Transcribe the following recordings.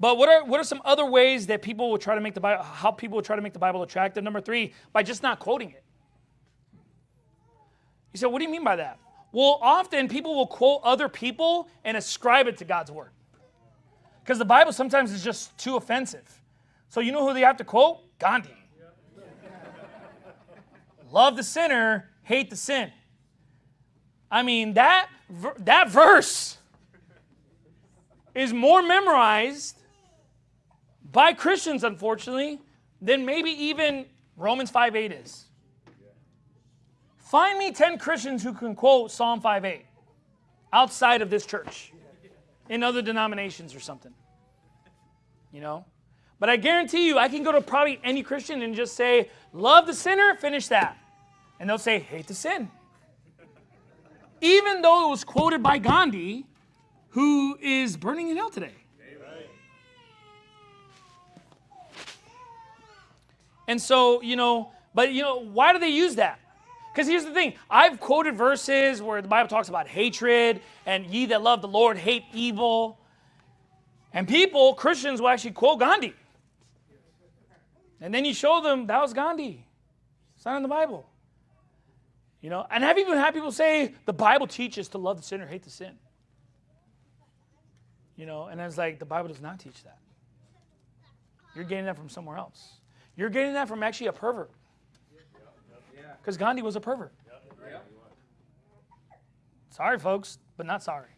But what are what are some other ways that people will try to make the Bible how people will try to make the Bible attractive? Number three, by just not quoting it. You say, what do you mean by that? Well, often people will quote other people and ascribe it to God's word. Because the Bible sometimes is just too offensive. So you know who they have to quote? Gandhi. Love the sinner, hate the sin. I mean, that, that verse is more memorized by Christians, unfortunately, than maybe even Romans 5 8 is. Find me 10 Christians who can quote Psalm 5 8 outside of this church, in other denominations or something. You know? But I guarantee you, I can go to probably any Christian and just say, Love the sinner, finish that. And they'll say, Hate the sin. Even though it was quoted by Gandhi, who is burning in hell today. And so, you know, but you know, why do they use that? Because here's the thing I've quoted verses where the Bible talks about hatred and ye that love the Lord hate evil. And people, Christians, will actually quote Gandhi. And then you show them that was Gandhi. It's not in the Bible. You know, and I've even had people say the Bible teaches to love the sinner, hate the sin. You know, and I was like, the Bible does not teach that. You're getting that from somewhere else. You're getting that from actually a pervert. Because Gandhi was a pervert. Sorry, folks, but not sorry.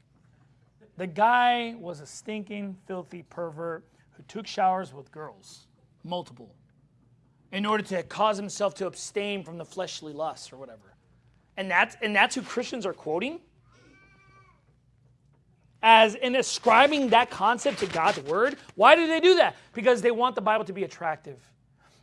The guy was a stinking, filthy pervert who took showers with girls, multiple, in order to cause himself to abstain from the fleshly lusts or whatever. And that's, and that's who Christians are quoting? As in ascribing that concept to God's word. Why do they do that? Because they want the Bible to be attractive.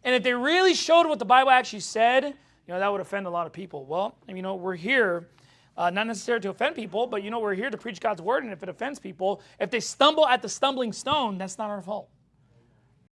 And if they really showed what the Bible actually said, you know, that would offend a lot of people. Well, you know, we're here uh, not necessarily to offend people, but you know, we're here to preach God's word. And if it offends people, if they stumble at the stumbling stone, that's not our fault.